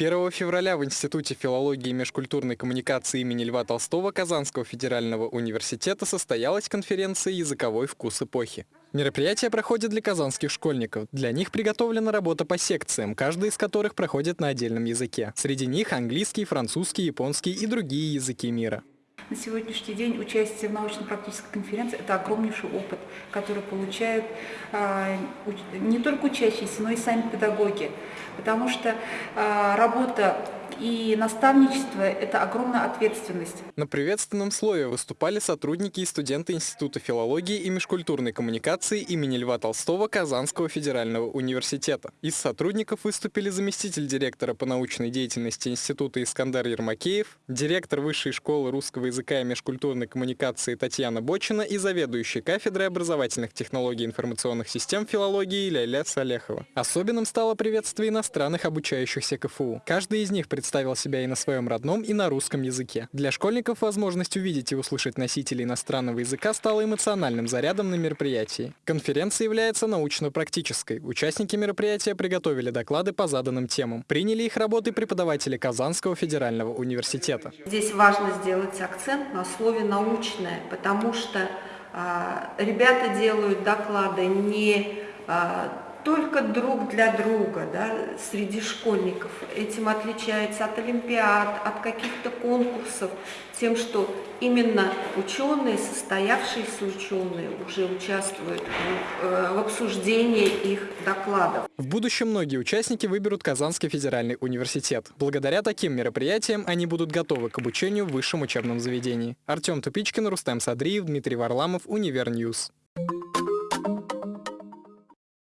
1 февраля в Институте филологии и межкультурной коммуникации имени Льва Толстого Казанского федерального университета состоялась конференция «Языковой вкус эпохи». Мероприятие проходит для казанских школьников. Для них приготовлена работа по секциям, каждая из которых проходит на отдельном языке. Среди них английский, французский, японский и другие языки мира. На сегодняшний день участие в научно-практической конференции – это огромнейший опыт, который получают э, не только учащиеся, но и сами педагоги. Потому что э, работа и наставничество – это огромная ответственность. На приветственном слове выступали сотрудники и студенты Института филологии и межкультурной коммуникации имени Льва Толстого Казанского федерального университета. Из сотрудников выступили заместитель директора по научной деятельности Института Искандар Ермакеев, директор Высшей школы русского языка и межкультурной коммуникации Татьяна Бочина и заведующий кафедрой образовательных технологий информационных систем филологии Ляля Салехова. Особенным стало приветствие иностранных обучающихся КФУ. Каждый из них представляет представил себя и на своем родном, и на русском языке. Для школьников возможность увидеть и услышать носителей иностранного языка стала эмоциональным зарядом на мероприятии. Конференция является научно-практической. Участники мероприятия приготовили доклады по заданным темам. Приняли их работы преподаватели Казанского федерального университета. Здесь важно сделать акцент на слове «научное», потому что а, ребята делают доклады не а, только друг для друга да, среди школьников. Этим отличается от олимпиад, от каких-то конкурсов, тем, что именно ученые, состоявшиеся ученые уже участвуют в, э, в обсуждении их докладов. В будущем многие участники выберут Казанский федеральный университет. Благодаря таким мероприятиям они будут готовы к обучению в высшем учебном заведении. Артем Тупичкин, Рустем Садриев, Дмитрий Варламов, Univer News.